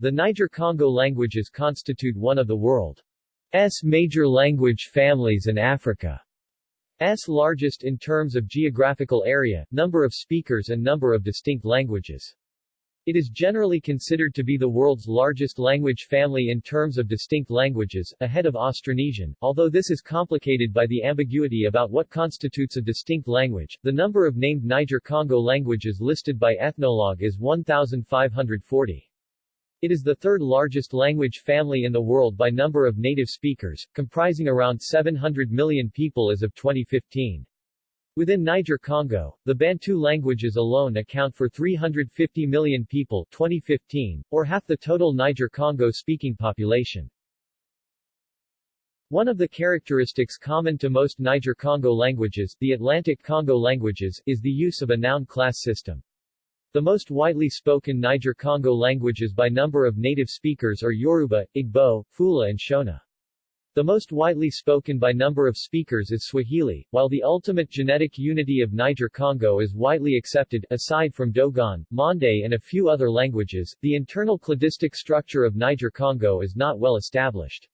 The Niger-Congo languages constitute one of the world's major language families and Africa's largest in terms of geographical area, number of speakers and number of distinct languages. It is generally considered to be the world's largest language family in terms of distinct languages, ahead of Austronesian, although this is complicated by the ambiguity about what constitutes a distinct language. The number of named Niger-Congo languages listed by Ethnologue is 1,540. It is the third largest language family in the world by number of native speakers, comprising around 700 million people as of 2015. Within Niger-Congo, the Bantu languages alone account for 350 million people 2015, or half the total Niger-Congo speaking population. One of the characteristics common to most Niger-Congo languages, the Atlantic Congo languages, is the use of a noun class system. The most widely spoken Niger-Congo languages by number of native speakers are Yoruba, Igbo, Fula and Shona. The most widely spoken by number of speakers is Swahili, while the ultimate genetic unity of Niger-Congo is widely accepted, aside from Dogon, Mande and a few other languages, the internal cladistic structure of Niger-Congo is not well established.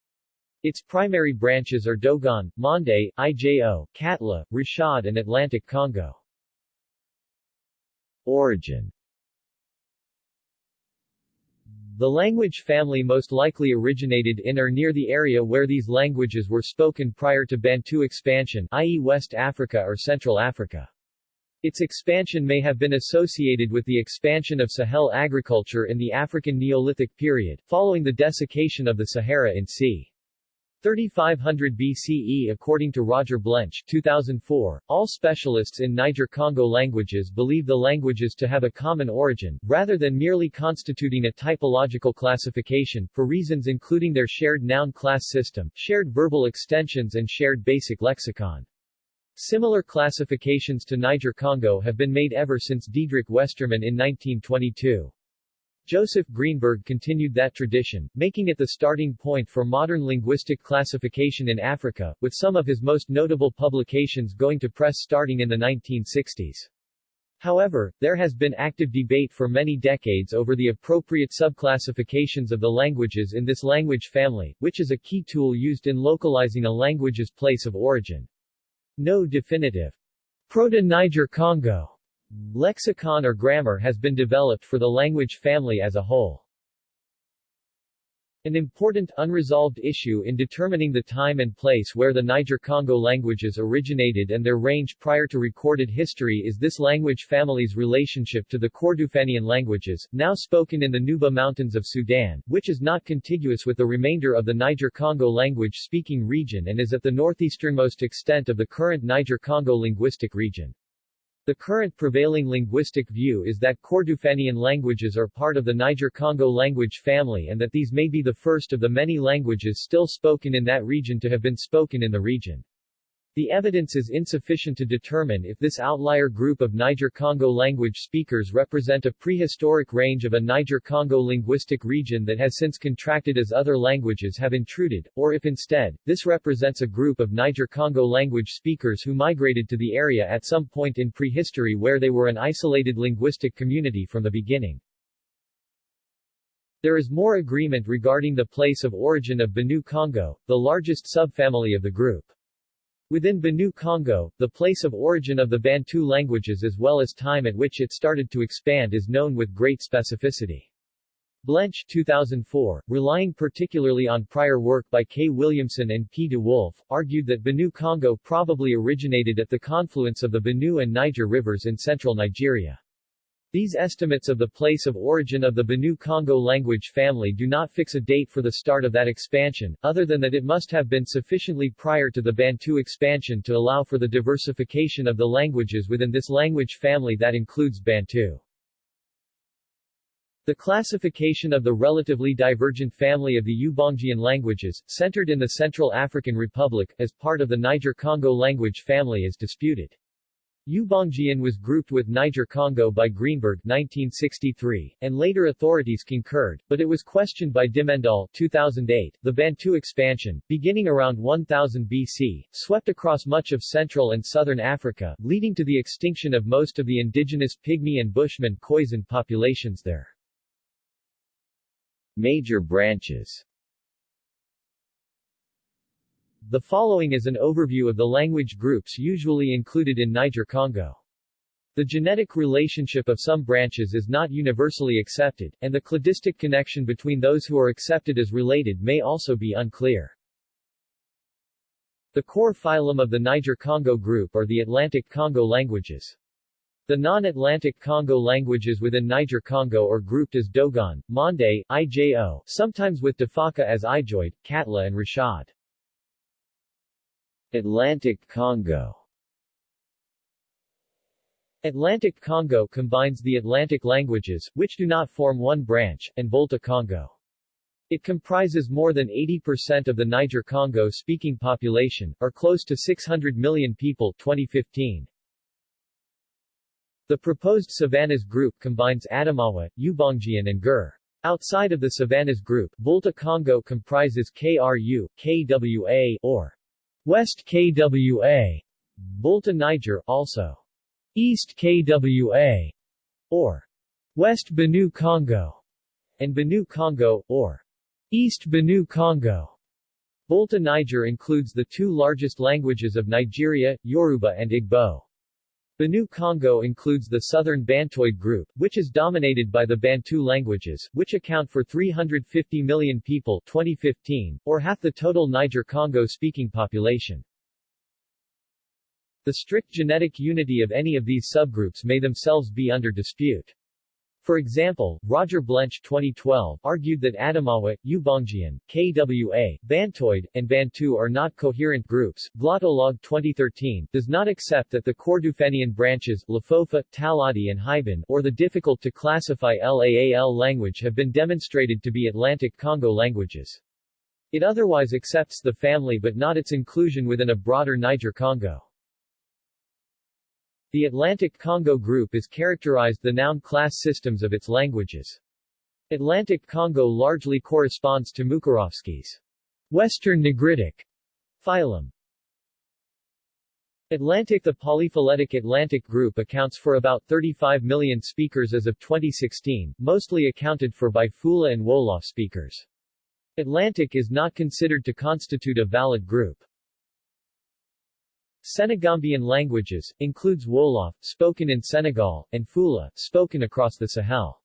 Its primary branches are Dogon, Mande, Ijo, Katla, Rashad and Atlantic Congo. Origin the language family most likely originated in or near the area where these languages were spoken prior to Bantu expansion i.e. West Africa or Central Africa. Its expansion may have been associated with the expansion of Sahel agriculture in the African Neolithic period, following the desiccation of the Sahara in c. 3500 BCE According to Roger Blench 2004, all specialists in Niger-Congo languages believe the languages to have a common origin, rather than merely constituting a typological classification, for reasons including their shared noun class system, shared verbal extensions and shared basic lexicon. Similar classifications to Niger-Congo have been made ever since Diedrich Westermann in 1922. Joseph Greenberg continued that tradition, making it the starting point for modern linguistic classification in Africa, with some of his most notable publications going to press starting in the 1960s. However, there has been active debate for many decades over the appropriate subclassifications of the languages in this language family, which is a key tool used in localizing a language's place of origin. No definitive Proto-Niger-Congo Lexicon or grammar has been developed for the language family as a whole. An important, unresolved issue in determining the time and place where the Niger-Congo languages originated and their range prior to recorded history is this language family's relationship to the Kordofanian languages, now spoken in the Nuba Mountains of Sudan, which is not contiguous with the remainder of the Niger-Congo language-speaking region and is at the northeasternmost extent of the current Niger-Congo linguistic region. The current prevailing linguistic view is that Kordofanian languages are part of the Niger-Congo language family and that these may be the first of the many languages still spoken in that region to have been spoken in the region. The evidence is insufficient to determine if this outlier group of Niger-Congo language speakers represent a prehistoric range of a Niger-Congo linguistic region that has since contracted as other languages have intruded, or if instead, this represents a group of Niger-Congo language speakers who migrated to the area at some point in prehistory where they were an isolated linguistic community from the beginning. There is more agreement regarding the place of origin of Benue Congo, the largest subfamily of the group. Within Benue Congo, the place of origin of the Bantu languages as well as time at which it started to expand is known with great specificity. Blench 2004, relying particularly on prior work by K. Williamson and P. de Wolf, argued that Benue Congo probably originated at the confluence of the Benue and Niger rivers in central Nigeria. These estimates of the place of origin of the Benue Congo language family do not fix a date for the start of that expansion, other than that it must have been sufficiently prior to the Bantu expansion to allow for the diversification of the languages within this language family that includes Bantu. The classification of the relatively divergent family of the Ubangian languages, centered in the Central African Republic, as part of the Niger-Congo language family is disputed. Ubangian was grouped with Niger-Congo by Greenberg 1963, and later authorities concurred, but it was questioned by Dimmendaal 2008. The Bantu expansion, beginning around 1000 BC, swept across much of Central and Southern Africa, leading to the extinction of most of the indigenous Pygmy and Bushman Khoisan populations there. Major branches The following is an overview of the language groups usually included in Niger-Congo. The genetic relationship of some branches is not universally accepted, and the cladistic connection between those who are accepted as related may also be unclear. The core phylum of the Niger-Congo group are the Atlantic Congo languages. The non-Atlantic Congo languages within Niger-Congo are grouped as Dogon, Mande, Ijo, sometimes with Defaka as Ijoid, Katla and Rashad. Atlantic Congo Atlantic Congo combines the Atlantic languages, which do not form one branch, and Volta Congo. It comprises more than 80% of the Niger-Congo speaking population, or close to 600 million people 2015. The proposed Savannas group combines Adamawa, Ubangian and Gur. Outside of the Savannas group, Volta Congo comprises KRU, KWA, or West KWA, Volta Niger, also East KWA, or West Benue Congo, and Benue Congo, or East Benue Congo. Volta Niger includes the two largest languages of Nigeria, Yoruba and Igbo. Benue Congo includes the southern Bantoid group, which is dominated by the Bantu languages, which account for 350 million people 2015, or half the total Niger-Congo speaking population. The strict genetic unity of any of these subgroups may themselves be under dispute. For example, Roger Blench 2012 argued that Adamawa, Ubangian, KWA, Bantoid, and Bantu are not coherent groups. Glottolog 2013 does not accept that the Kordofanian branches, Lafofa, Taladi and Haiban, or the difficult to classify Laal language have been demonstrated to be Atlantic Congo languages. It otherwise accepts the family but not its inclusion within a broader Niger-Congo. The Atlantic Congo group is characterized the noun class systems of its languages. Atlantic Congo largely corresponds to Mukarovsky's Western Negritic phylum. Atlantic The polyphyletic Atlantic group accounts for about 35 million speakers as of 2016, mostly accounted for by Fula and Wolof speakers. Atlantic is not considered to constitute a valid group. Senegambian languages, includes Wolof, spoken in Senegal, and Fula, spoken across the Sahel.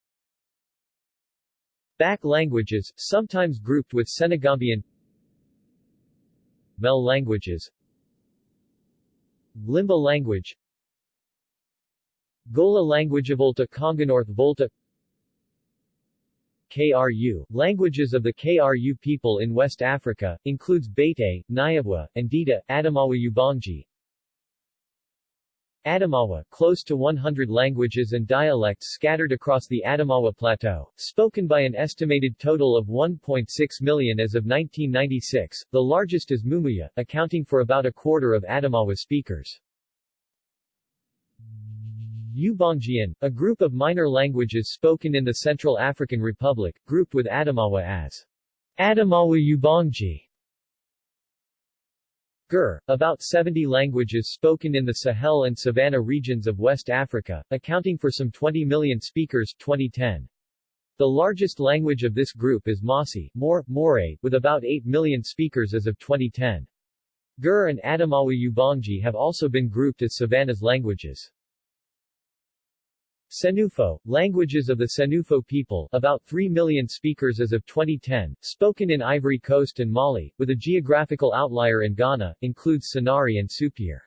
Bak languages, sometimes grouped with Senegambian Mel languages Limba language Gola language of Volta North Volta KRU, languages of the KRU people in West Africa, includes Bete, Nyabwa, and Dida, Adamawa Ubangi. Adamawa, close to 100 languages and dialects scattered across the Adamawa Plateau, spoken by an estimated total of 1.6 million as of 1996, the largest is Mumuya, accounting for about a quarter of Adamawa speakers. Ubangian, a group of minor languages spoken in the Central African Republic, grouped with Adamawa as Adamawa Ubangi. Gur, about 70 languages spoken in the Sahel and Savannah regions of West Africa, accounting for some 20 million speakers 2010. The largest language of this group is More, More, with about 8 million speakers as of 2010. Gur and Adamawa Ubangi have also been grouped as Savannah's languages. Senufo, languages of the Senufo people, about 3 million speakers as of 2010, spoken in Ivory Coast and Mali, with a geographical outlier in Ghana, includes Senari and Supir.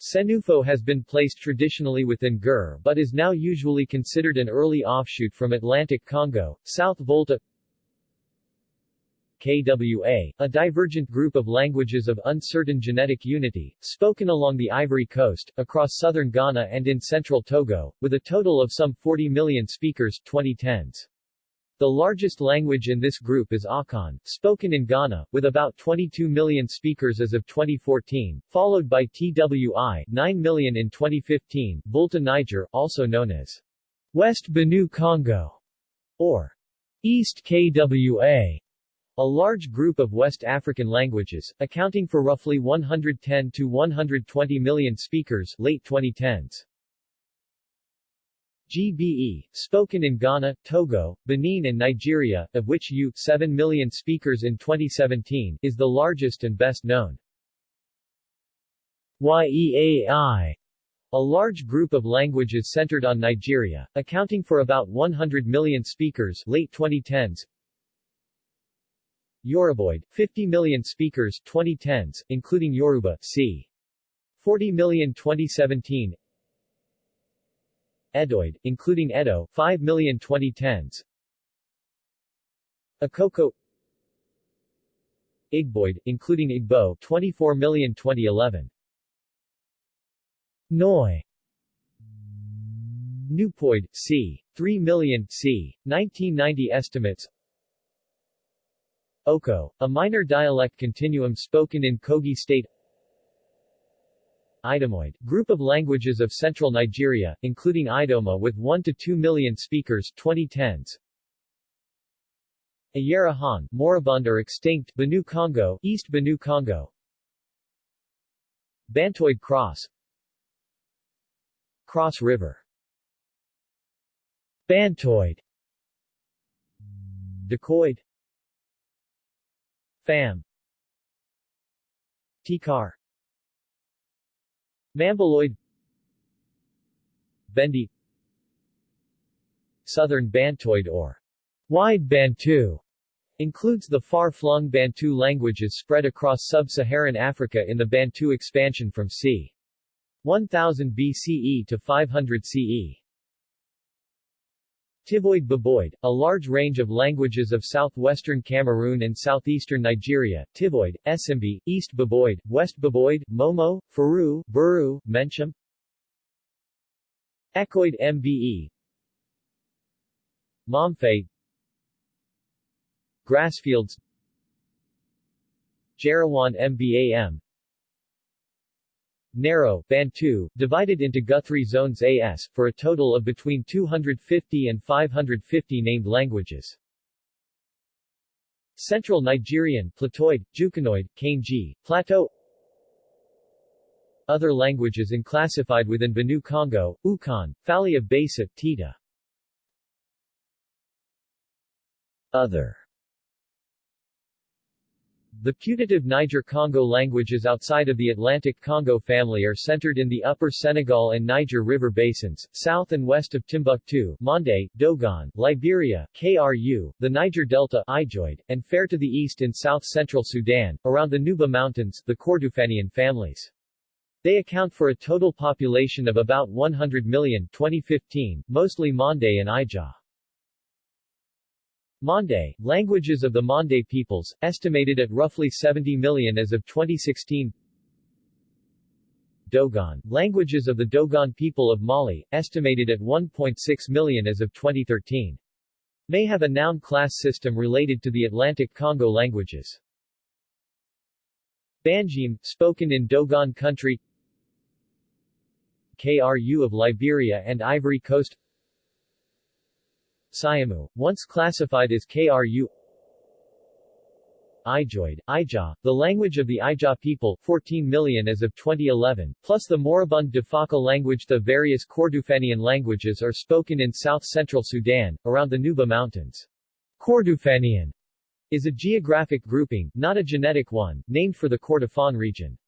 Senufo has been placed traditionally within Gur but is now usually considered an early offshoot from Atlantic Congo, South Volta KWA, a divergent group of languages of uncertain genetic unity, spoken along the Ivory Coast, across southern Ghana and in central Togo, with a total of some 40 million speakers 2010s. The largest language in this group is Akan, spoken in Ghana, with about 22 million speakers as of 2014, followed by TWI, 9 million in 2015, Volta Niger, also known as West Benue Congo, or East KWA, a large group of West African languages, accounting for roughly 110 to 120 million speakers late 2010s. GBE, spoken in Ghana, Togo, Benin and Nigeria, of which U 7 million speakers in 2017 is the largest and best known. YEAI a large group of languages centered on Nigeria, accounting for about 100 million speakers late 2010s. Yoruboid, 50 million speakers 2010s, including Yoruba, c. 40 million 2017 Edoid, including Edo, 5 million 2010s Akoko Igboid, including Igbo, 24 million 2011 Noi Nupoid, c. 3 million, c. 1990 estimates Oko, a minor dialect continuum spoken in Kogi State. Idomoid, group of languages of central Nigeria, including Idoma with 1 to 2 million speakers 2010s. Ayarahan, moribund or extinct, Benue Congo, East Benue Congo. Bantoid Cross. Cross River. Bantoid. Dakoid Fam Tikar Mambiloid Bendi Southern Bantoid or Wide Bantu includes the far-flung Bantu languages spread across sub-Saharan Africa in the Bantu expansion from c. 1000 BCE to 500 CE. Tivoid Baboid, a large range of languages of southwestern Cameroon and southeastern Nigeria, Tivoid, Esimbi, East Baboid, West Baboid, Momo, Faru, Buru, Menchum, Ekoid Mbe Momfe Grassfields. Jarawan Mbam narrow Bantu, divided into Guthrie zones AS, for a total of between 250 and 550 named languages. Central Nigerian, Platoid, Jukanoid, Kainji, Plateau. Other languages unclassified within Benue Congo, Ukan, Falia Basa, Tita. Other the putative Niger-Congo languages outside of the Atlantic Congo family are centered in the upper Senegal and Niger River basins, south and west of Timbuktu, Mande, Dogon, Liberia, KRU, the Niger Delta Ijoid, and fair to the east in south-central Sudan, around the Nuba Mountains, the Kordofanian families. They account for a total population of about 100 million 2015, mostly Mande and Ijaw. Mande, languages of the Mande peoples, estimated at roughly 70 million as of 2016 Dogon, languages of the Dogon people of Mali, estimated at 1.6 million as of 2013. May have a noun class system related to the Atlantic Congo languages. Bangime, spoken in Dogon country KRU of Liberia and Ivory Coast Siamu, once classified as KRU Ijoid, Ijaw, the language of the Ijaw people 14 million as of 2011, plus the moribund Defaka language The various Kordofanian languages are spoken in south-central Sudan, around the Nuba Mountains. Kordofanian is a geographic grouping, not a genetic one, named for the Kordofan region.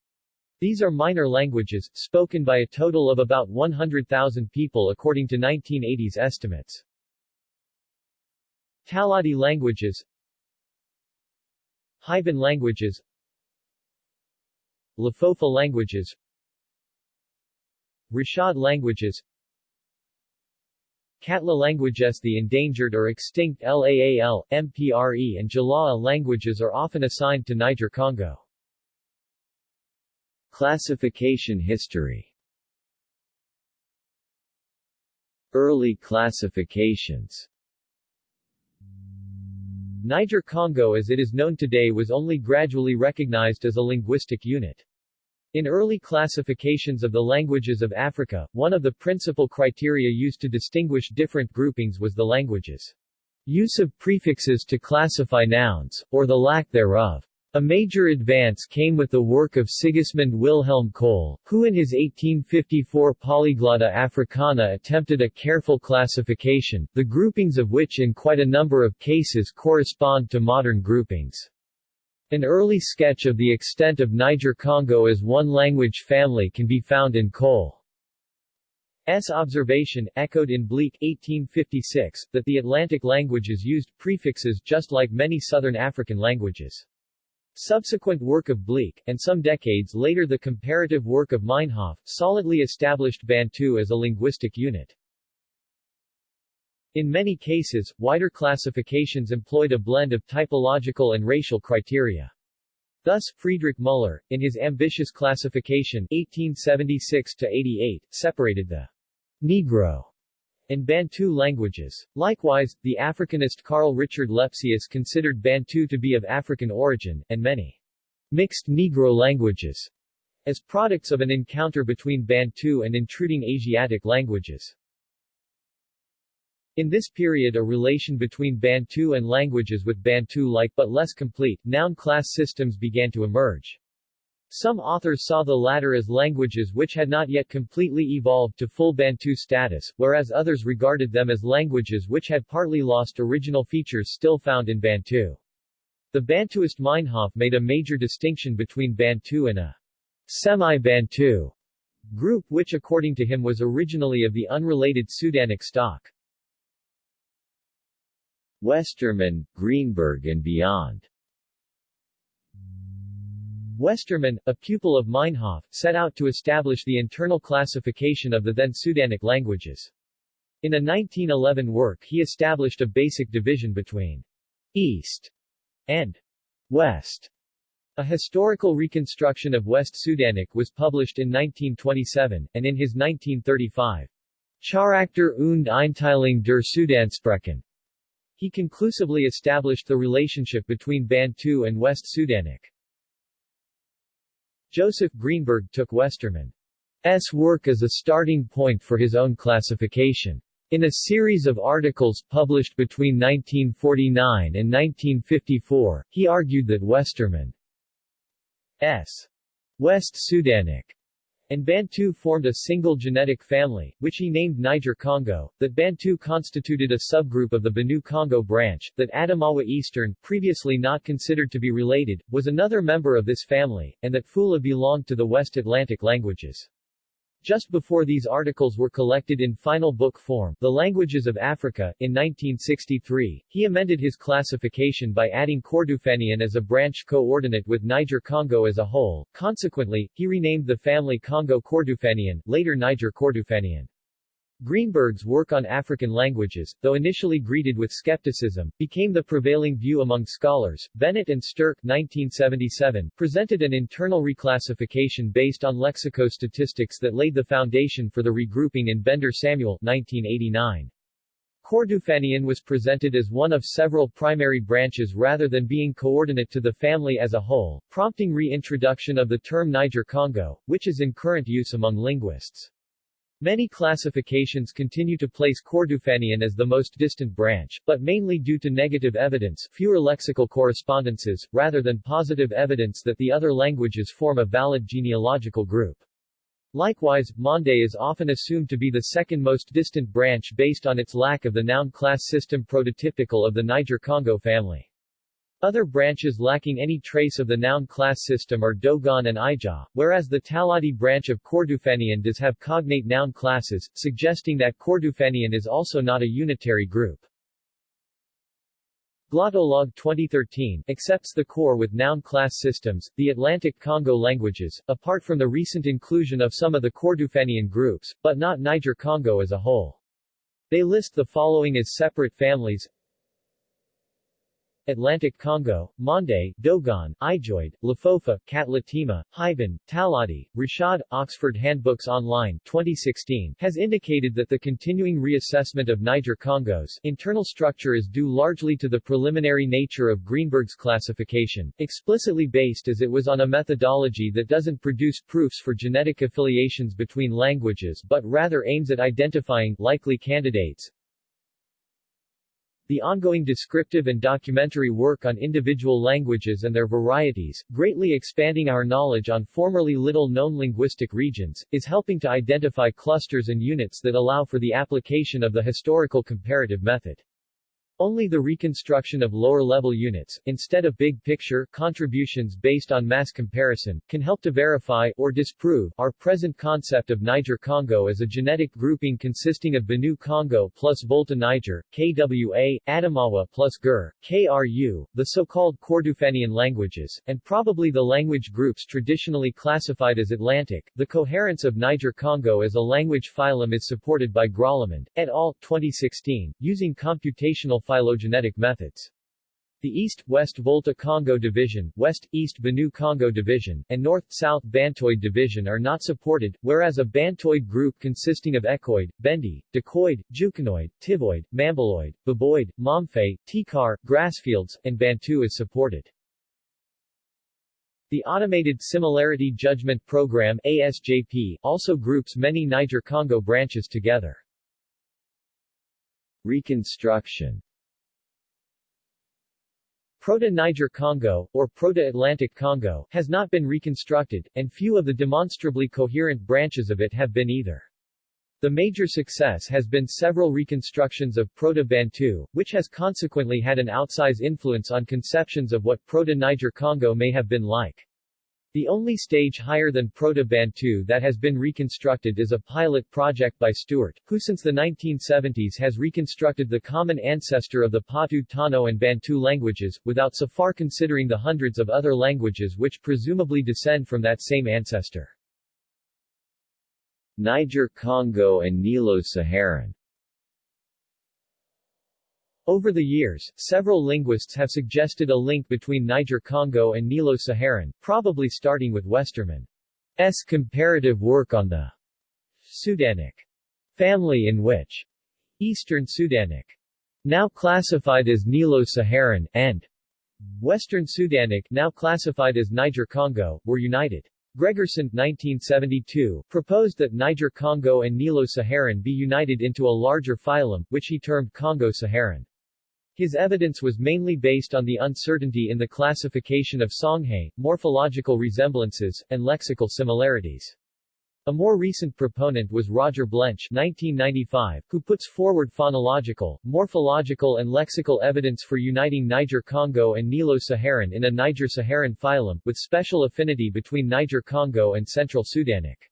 These are minor languages, spoken by a total of about 100,000 people according to 1980s estimates. Taladi languages Hiban languages Lafofa languages Rashad languages Katla languages. The endangered or extinct Laal, Mpre and Jalaa languages are often assigned to Niger-Congo. Classification history. Early classifications Niger-Congo as it is known today was only gradually recognized as a linguistic unit. In early classifications of the languages of Africa, one of the principal criteria used to distinguish different groupings was the language's use of prefixes to classify nouns, or the lack thereof. A major advance came with the work of Sigismund Wilhelm Koelle, who in his 1854 Polyglotta Africana attempted a careful classification, the groupings of which in quite a number of cases correspond to modern groupings. An early sketch of the extent of Niger-Congo as one language family can be found in Koelle's observation, echoed in Bleek 1856, that the Atlantic languages used prefixes just like many southern African languages. Subsequent work of Bleek, and some decades later the comparative work of Meinhof, solidly established Bantu as a linguistic unit. In many cases, wider classifications employed a blend of typological and racial criteria. Thus, Friedrich Müller, in his ambitious classification 1876-88, separated the Negro in Bantu languages. Likewise, the Africanist Carl Richard Lepsius considered Bantu to be of African origin, and many mixed Negro languages as products of an encounter between Bantu and intruding Asiatic languages. In this period a relation between Bantu and languages with Bantu-like but less complete, noun-class systems began to emerge. Some authors saw the latter as languages which had not yet completely evolved to full Bantu status, whereas others regarded them as languages which had partly lost original features still found in Bantu. The Bantuist Meinhof made a major distinction between Bantu and a semi-Bantu group which according to him was originally of the unrelated Sudanic stock. Westermann, Greenberg and beyond Westermann, a pupil of Meinhof, set out to establish the internal classification of the then Sudanic languages. In a 1911 work he established a basic division between East and West. A historical reconstruction of West Sudanic was published in 1927, and in his 1935 Charakter und Einteilung der Sudansprachen, he conclusively established the relationship between Bantu and West Sudanic. Joseph Greenberg took Westermann's work as a starting point for his own classification. In a series of articles published between 1949 and 1954, he argued that Westermann's West Sudanic and Bantu formed a single genetic family, which he named Niger-Congo, that Bantu constituted a subgroup of the Benue-Congo branch, that Adamawa Eastern, previously not considered to be related, was another member of this family, and that Fula belonged to the West Atlantic languages. Just before these articles were collected in final book form, The Languages of Africa, in 1963, he amended his classification by adding Kordofanian as a branch coordinate with Niger-Congo as a whole. Consequently, he renamed the family Congo-Kordofanian, later Niger-Kordofanian. Greenberg's work on African languages, though initially greeted with skepticism, became the prevailing view among scholars. Bennett and Sterk 1977 presented an internal reclassification based on lexicostatistics that laid the foundation for the regrouping in Bender Samuel 1989. Kordofanian was presented as one of several primary branches rather than being coordinate to the family as a whole, prompting reintroduction of the term Niger-Congo, which is in current use among linguists. Many classifications continue to place Kordofanian as the most distant branch, but mainly due to negative evidence fewer lexical correspondences, rather than positive evidence that the other languages form a valid genealogical group. Likewise, Mande is often assumed to be the second most distant branch based on its lack of the noun class system prototypical of the Niger-Congo family. Other branches lacking any trace of the noun class system are Dogon and Ijaw, whereas the Taladi branch of Kordofanian does have cognate noun classes, suggesting that Kordofanian is also not a unitary group. Glottolog 2013 accepts the core with noun class systems, the Atlantic Congo languages, apart from the recent inclusion of some of the Kordofanian groups, but not Niger-Congo as a whole. They list the following as separate families Atlantic Congo, Mande, Dogon, Ijoid, Lafofa, Katlatima, Hyben, Taladi, Rashad, Oxford Handbooks Online 2016 has indicated that the continuing reassessment of Niger-Congo's internal structure is due largely to the preliminary nature of Greenberg's classification, explicitly based as it was on a methodology that doesn't produce proofs for genetic affiliations between languages but rather aims at identifying likely candidates, The ongoing descriptive and documentary work on individual languages and their varieties, greatly expanding our knowledge on formerly little-known linguistic regions, is helping to identify clusters and units that allow for the application of the historical comparative method. Only the reconstruction of lower-level units, instead of big-picture contributions based on mass comparison, can help to verify or disprove our present concept of Niger-Congo as a genetic grouping consisting of Benue-Congo plus Volta Niger, KWA, Adamawa plus Gur, KRU, the so-called Kordofanian languages, and probably the language groups traditionally classified as Atlantic. The coherence of Niger-Congo as a language phylum is supported by Grollemund, et al. 2016, using computational phylogenetic methods. The East-West Volta Congo Division, West-East Benue Congo Division, and North-South Bantoid Division are not supported, whereas a Bantoid group consisting of Ekoid, Bendi, Dakoid, Jukanoid, Tivoid, Mambiloid, Baboid, Momfe, Tikar, Grassfields, and Bantu is supported. The Automated Similarity Judgment Program ASJP also groups many Niger-Congo branches together. Reconstruction Proto-Niger Congo, or Proto-Atlantic Congo, has not been reconstructed, and few of the demonstrably coherent branches of it have been either. The major success has been several reconstructions of Proto-Bantu, which has consequently had an outsize influence on conceptions of what Proto-Niger Congo may have been like. The only stage higher than Proto-Bantu that has been reconstructed is a pilot project by Stewart, who since the 1970s has reconstructed the common ancestor of the Potou Tano and Bantu languages, without so far considering the hundreds of other languages which presumably descend from that same ancestor. Niger-Congo and Nilo-Saharan over the years, several linguists have suggested a link between Niger-Congo and Nilo-Saharan, probably starting with Westermann's comparative work on the Sudanic family in which Eastern Sudanic, now classified as Nilo-Saharan, and Western Sudanic, now classified as Niger-Congo, were united. Gregersen 1972, proposed that Niger-Congo and Nilo-Saharan be united into a larger phylum, which he termed Congo-Saharan. His evidence was mainly based on the uncertainty in the classification of Songhay, morphological resemblances, and lexical similarities. A more recent proponent was Roger Blench 1995, who puts forward phonological, morphological and lexical evidence for uniting Niger-Congo and Nilo-Saharan in a Niger-Saharan phylum, with special affinity between Niger-Congo and Central Sudanic.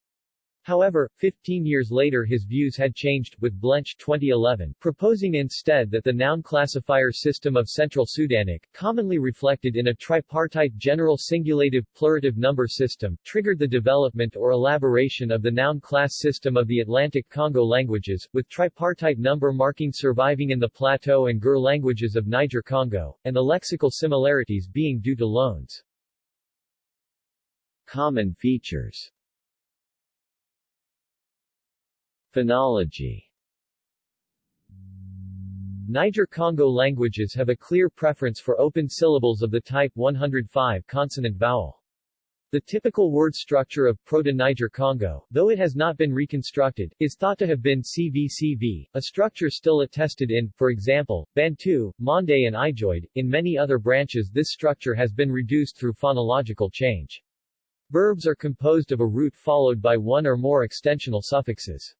However, 15 years later his views had changed, with Blench 2011 proposing instead that the noun classifier system of Central Sudanic, commonly reflected in a tripartite general singulative plurative number system, triggered the development or elaboration of the noun class system of the Atlantic Congo languages, with tripartite number marking surviving in the Plateau and Gur languages of Niger-Congo, and the lexical similarities being due to loans. Common features Phonology Niger-Congo languages have a clear preference for open syllables of the type 105 consonant vowel. The typical word structure of Proto-Niger-Congo, though it has not been reconstructed, is thought to have been CVCV, a structure still attested in, for example, Bantu, Mande and Ijoid. In many other branches this structure has been reduced through phonological change. Verbs are composed of a root followed by one or more extensional suffixes.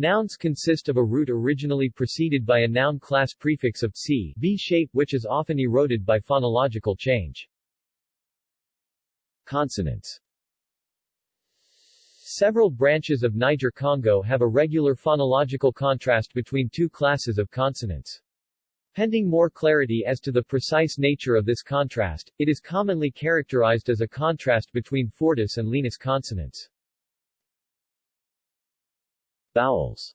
Nouns consist of a root originally preceded by a noun class prefix of c v shape which is often eroded by phonological change. Consonants Several branches of Niger-Congo have a regular phonological contrast between two classes of consonants. Pending more clarity as to the precise nature of this contrast, it is commonly characterized as a contrast between fortis and lenis consonants. Vowels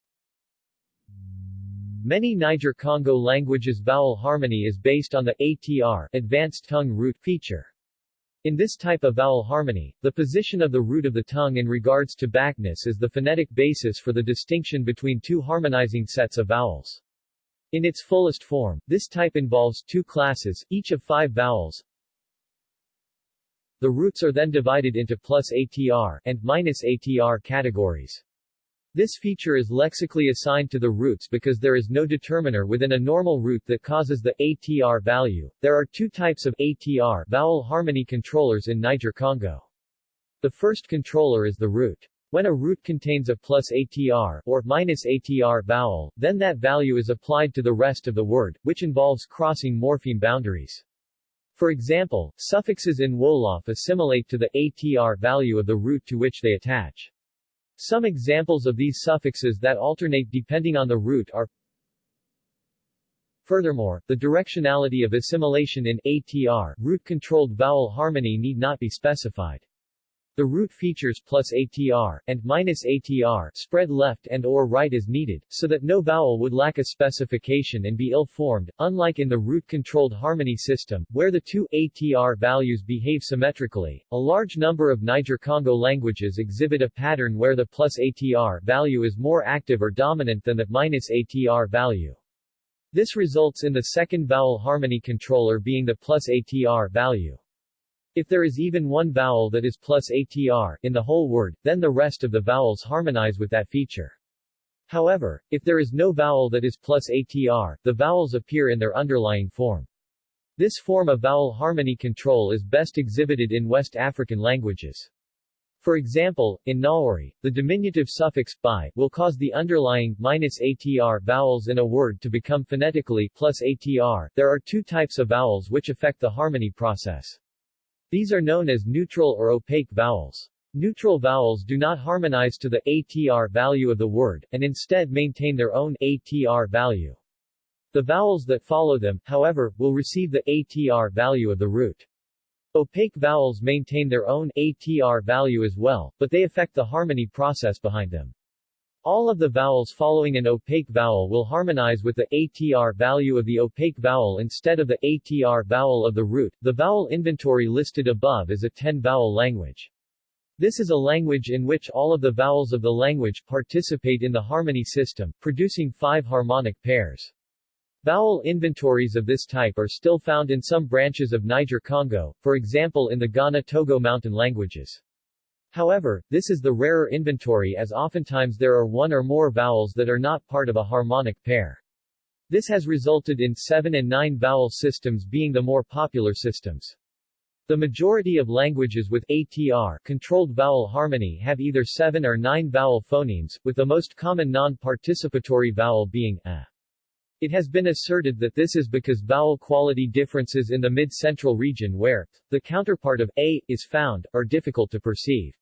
Many Niger-Congo languages vowel harmony is based on the ATR advanced tongue root feature. In this type of vowel harmony, the position of the root of the tongue in regards to backness is the phonetic basis for the distinction between two harmonizing sets of vowels. In its fullest form, this type involves two classes, each of five vowels. The roots are then divided into plus ATR and minus ATR categories. This feature is lexically assigned to the roots because there is no determiner within a normal root that causes the ATR value. There are two types of ATR vowel harmony controllers in Niger-Congo. The first controller is the root. When a root contains a plus ATR or minus ATR vowel, then that value is applied to the rest of the word, which involves crossing morpheme boundaries. For example, suffixes in Wolof assimilate to the ATR value of the root to which they attach. Some examples of these suffixes that alternate depending on the root are Furthermore, the directionality of assimilation in ATR root-controlled vowel harmony need not be specified. The root features plus ATR, and minus ATR spread left and or right as needed, so that no vowel would lack a specification and be ill-formed, unlike in the root-controlled harmony system, where the two ATR values behave symmetrically. A large number of Niger-Congo languages exhibit a pattern where the plus ATR value is more active or dominant than the minus ATR value. This results in the second vowel harmony controller being the plus ATR value. If there is even one vowel that is plus ATR in the whole word, then the rest of the vowels harmonize with that feature. However, if there is no vowel that is plus ATR, the vowels appear in their underlying form. This form of vowel harmony control is best exhibited in West African languages. For example, in Nawuri, the diminutive suffix by will cause the underlying minus ATR vowels in a word to become phonetically plus ATR. There are two types of vowels which affect the harmony process. These are known as neutral or opaque vowels. Neutral vowels do not harmonize to the ATR value of the word, and instead maintain their own ATR value. The vowels that follow them, however, will receive the ATR value of the root. Opaque vowels maintain their own ATR value as well, but they affect the harmony process behind them. All of the vowels following an opaque vowel will harmonize with the ATR value of the opaque vowel instead of the ATR vowel of the root. The vowel inventory listed above is a 10-vowel language. This is a language in which all of the vowels of the language participate in the harmony system, producing five harmonic pairs. Vowel inventories of this type are still found in some branches of Niger-Congo, for example in the Ghana-Togo mountain languages. However, this is the rarer inventory as oftentimes there are one or more vowels that are not part of a harmonic pair. This has resulted in seven and nine vowel systems being the more popular systems. The majority of languages with ATR controlled vowel harmony have either seven or nine vowel phonemes, with the most common non-participatory vowel being a. It has been asserted that this is because vowel quality differences in the mid-central region where the counterpart of a is found, are difficult to perceive.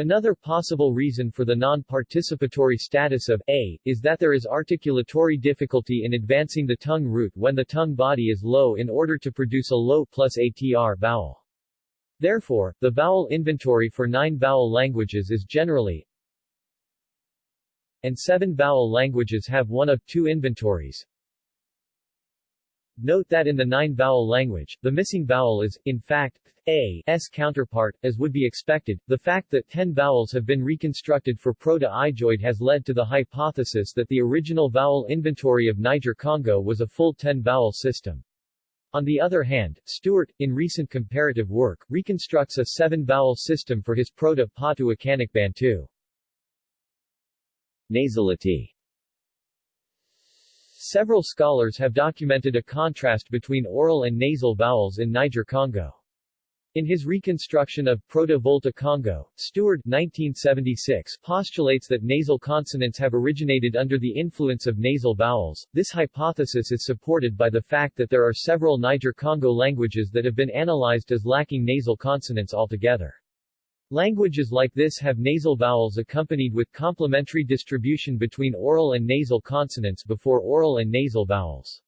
Another possible reason for the non-participatory status of a is that there is articulatory difficulty in advancing the tongue root when the tongue body is low in order to produce a low plus ATR vowel. Therefore, the vowel inventory for nine-vowel languages is generally and seven vowel languages have one of two inventories. Note that in the nine-vowel language, the missing vowel is, in fact, a s counterpart, as would be expected. The fact that ten vowels have been reconstructed for Proto-Ijoid has led to the hypothesis that the original vowel inventory of Niger-Congo was a full ten-vowel system. On the other hand, Stewart, in recent comparative work, reconstructs a seven-vowel system for his Proto-Potou-Akanic Bantu. Nasality Several scholars have documented a contrast between oral and nasal vowels in Niger-Congo. In his reconstruction of Proto-Volta Congo, Stewart 1976 postulates that nasal consonants have originated under the influence of nasal vowels. This hypothesis is supported by the fact that there are several Niger-Congo languages that have been analyzed as lacking nasal consonants altogether. Languages like this have nasal vowels accompanied with complementary distribution between oral and nasal consonants before oral and nasal vowels.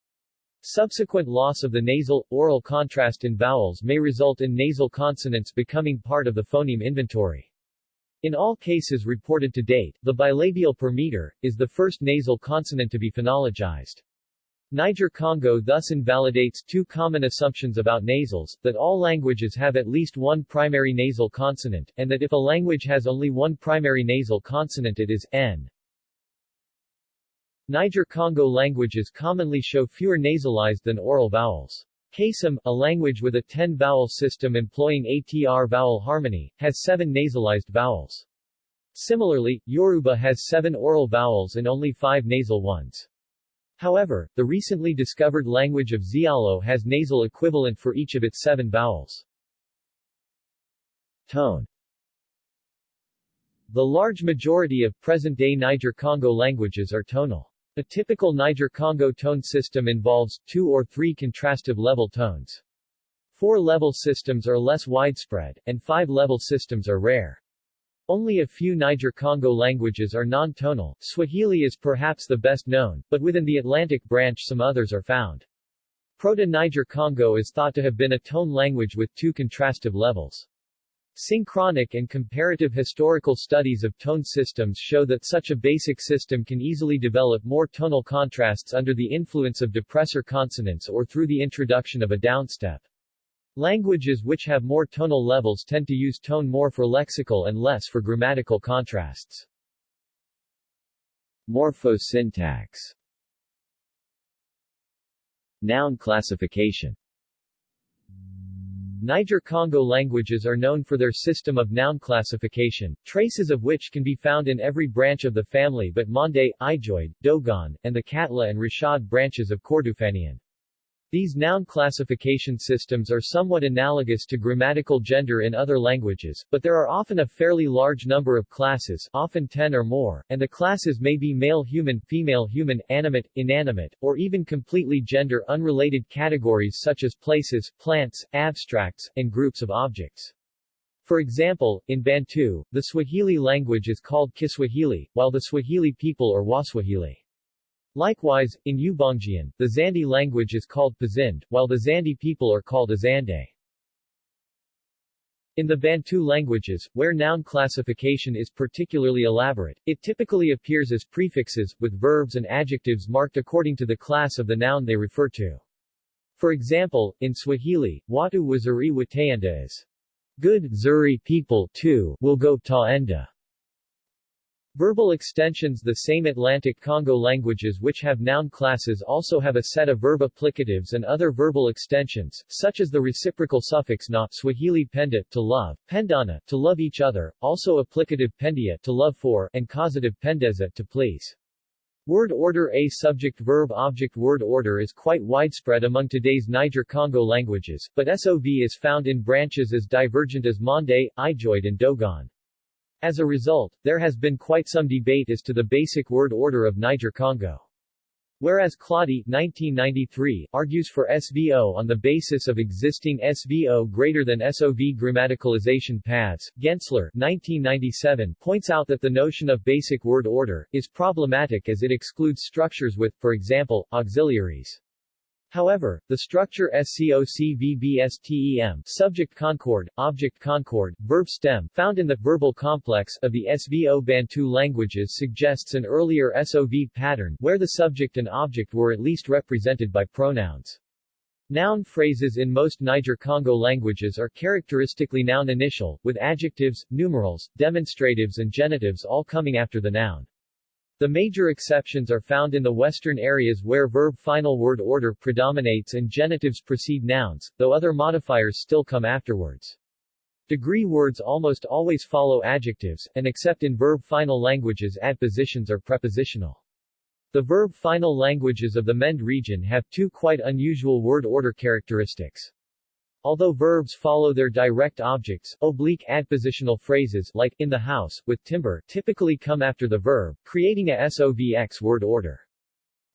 Subsequent loss of the nasal-oral contrast in vowels may result in nasal consonants becoming part of the phoneme inventory. In all cases reported to date, the bilabial per meter, is the first nasal consonant to be phonologized. Niger-Congo thus invalidates two common assumptions about nasals, that all languages have at least one primary nasal consonant, and that if a language has only one primary nasal consonant it is n. Niger-Congo languages commonly show fewer nasalized than oral vowels. Kasem, a language with a 10-vowel system employing ATR vowel harmony, has seven nasalized vowels. Similarly, Yoruba has seven oral vowels and only five nasal ones. However, the recently discovered language of Zialo has nasal equivalent for each of its seven vowels. Tone The large majority of present-day Niger-Congo languages are tonal. A typical Niger-Congo tone system involves two or three contrastive level tones. Four-level systems are less widespread, and five-level systems are rare. Only a few Niger-Congo languages are non-tonal. Swahili is perhaps the best known, but within the Atlantic branch some others are found. Proto-Niger-Congo is thought to have been a tone language with two contrastive levels. Synchronic and comparative historical studies of tone systems show that such a basic system can easily develop more tonal contrasts under the influence of depressor consonants or through the introduction of a downstep. Languages which have more tonal levels tend to use tone more for lexical and less for grammatical contrasts. Morphosyntax Noun classification Niger-Congo languages are known for their system of noun classification, traces of which can be found in every branch of the family but Mande, Ijoid, Dogon, and the Katla and Rashad branches of Kordofanian. These noun classification systems are somewhat analogous to grammatical gender in other languages, but there are often a fairly large number of classes often 10 or more, and the classes may be male human, female human, animate, inanimate, or even completely gender-unrelated categories such as places, plants, abstracts, and groups of objects. For example, in Bantu, the Swahili language is called Kiswahili, while the Swahili people are Waswahili. Likewise, in Ubangian, the Zande language is called Pazande, while the Zande people are called Azande. In the Bantu languages, where noun classification is particularly elaborate, it typically appears as prefixes, with verbs and adjectives marked according to the class of the noun they refer to. For example, in Swahili, watu wazuri wataenda is good Zuri people too will go taenda. Verbal extensions The same Atlantic Congo languages which have noun classes also have a set of verb applicatives and other verbal extensions, such as the reciprocal suffix na Swahili penda to love, pendana to love each other, also applicative pendia to love for, and causative pendeza to please. Word order A subject-verb-object word order is quite widespread among today's Niger-Congo languages, but SOV is found in branches as divergent as Mande, Ijoid and Dogon. As a result, there has been quite some debate as to the basic word order of Niger-Congo. Whereas Claudi 1993 argues for SVO on the basis of existing SVO greater than SOV grammaticalization paths, Gensler 1997 points out that the notion of basic word order is problematic as it excludes structures with, for example, auxiliaries. However, the structure SCOCVBSTEM subject concord, object concord, verb stem found in the verbal complex of the SVO Bantu languages suggests an earlier SOV pattern where the subject and object were at least represented by pronouns. Noun phrases in most Niger-Congo languages are characteristically noun initial, with adjectives, numerals, demonstratives and genitives all coming after the noun. The major exceptions are found in the western areas where verb-final word order predominates and genitives precede nouns, though other modifiers still come afterwards. Degree words almost always follow adjectives, and except in verb-final languages adpositions are prepositional. The verb-final languages of the Mende region have two quite unusual word order characteristics. Although verbs follow their direct objects, oblique adpositional phrases like in the house, with timber typically come after the verb, creating a SOVX word order.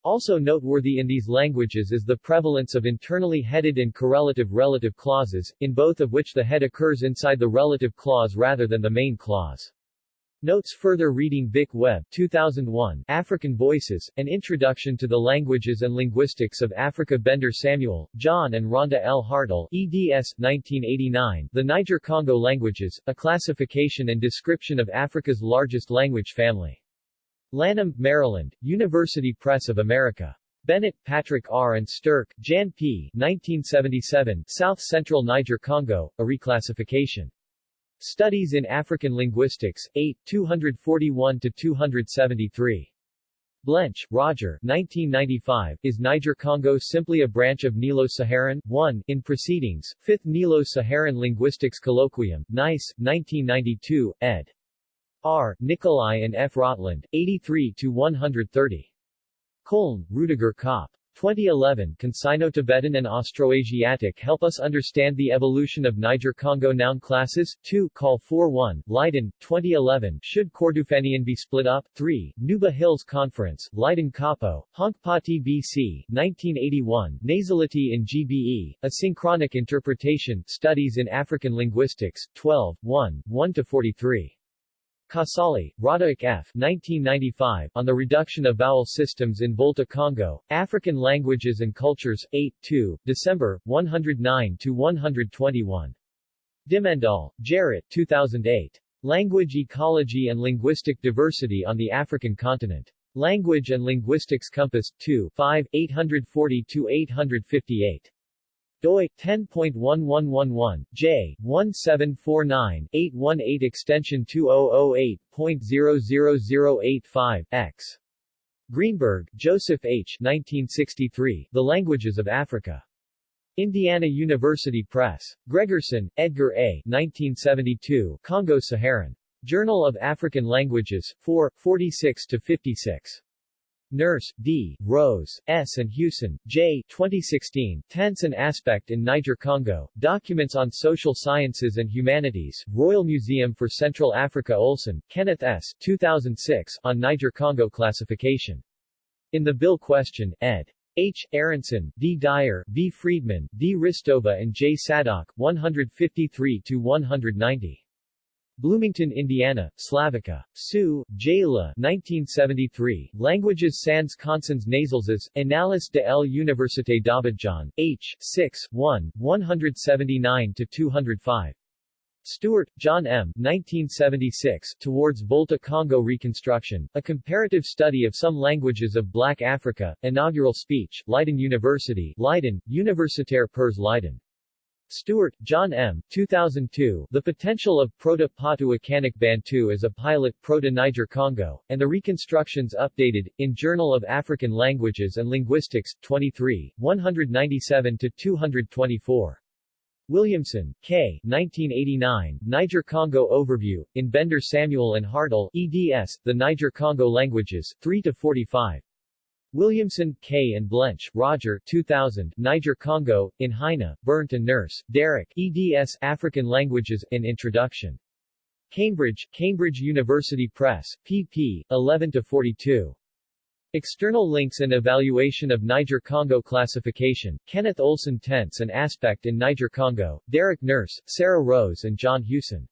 Also noteworthy in these languages is the prevalence of internally headed and correlative relative clauses, in both of which the head occurs inside the relative clause rather than the main clause. Notes further reading Vic Webb 2001, African Voices, An Introduction to the Languages and Linguistics of Africa Bendor-Samuel, John and Rhonda L. Hartell, eds. 1989, The Niger-Congo Languages, A Classification and Description of Africa's Largest Language Family. Lanham, Maryland, University Press of America. Bennett, Patrick R. and Sterk, Jan P. 1977, South Central Niger-Congo, A Reclassification. Studies in African Linguistics, 8, 241-273. Blench, Roger 1995, Is Niger-Congo simply a branch of Nilo-Saharan? 1, in Proceedings, 5th Nilo-Saharan Linguistics Colloquium, Nice, 1992, ed. R. Nicolaï and F. Rottland, 83-130. Köln, Rudiger Köppe. 2011 Consino-Tibetan and Austroasiatic Help Us Understand the Evolution of Niger-Congo Noun Classes, 2 Call 4-1, Leiden, 2011 Should Kordofanian be split up? 3, Nuba Hills Conference, Leiden Capo, Hounkpati BC, 1981 Nasality in GBE, A Synchronic Interpretation, Studies in African Linguistics, 12, 1, 1-43. Casali, Roderic F. 1995, On the Reduction of Vowel Systems in Volta Congo, African Languages and Cultures, 8 2, December, 109-121. Dimmendaal, Gerrit 2008. Language Ecology and Linguistic Diversity on the African Continent. Language and Linguistics Compass, 2 5, 840-858 doi 10.1111 j 1749-818 extension 2008.00085 x Greenberg, Joseph H. 1963, The Languages of Africa. Indiana University Press. Gregersen, Edgar A. 1972, Congo-Saharan. Journal of African Languages, 4, 46-56. Nurse, D., Rose, S. and Hewson, J. 2016, Tense and Aspect in Niger-Congo, Documents on Social Sciences and Humanities, Royal Museum for Central Africa Olson, Kenneth S. 2006, on Niger-Congo classification. In the Bill Question, ed. H. Aronson, D. Dyer, V. Friedman, D. Hristova and J. Sadock, 153-190. Bloomington, Indiana, Slavica. Sue, Jayla 1973, Languages sans consonnes nasales, Annales de l'Université d'Abidjan, H. 6, 1, 179-205. Stewart, John M. 1976, Towards Volta Congo Reconstruction, A Comparative Study of Some Languages of Black Africa, Inaugural Speech, Leiden University, Leiden, Universitaire Pers Leiden. Stewart, John M. 2002, The Potential of Proto-Potou-Akanic Bantu as a Pilot Proto-Niger-Congo, and the Reconstructions Updated, in Journal of African Languages and Linguistics, 23, 197-224. Williamson, K. 1989, Niger-Congo Overview, in Bendor-Samuel and Hartell, eds, The Niger-Congo Languages, 3-45. Williamson, K. and Blench, Roger 2000, Niger-Congo, in Heine, Bernd and Nurse, Derek, eds. African Languages, in Introduction. Cambridge, Cambridge University Press, pp. 11-42. External links and evaluation of Niger-Congo classification, Kenneth Olson Tense and Aspect in Niger-Congo, Derek Nurse, Sarah Rose and John Hewson.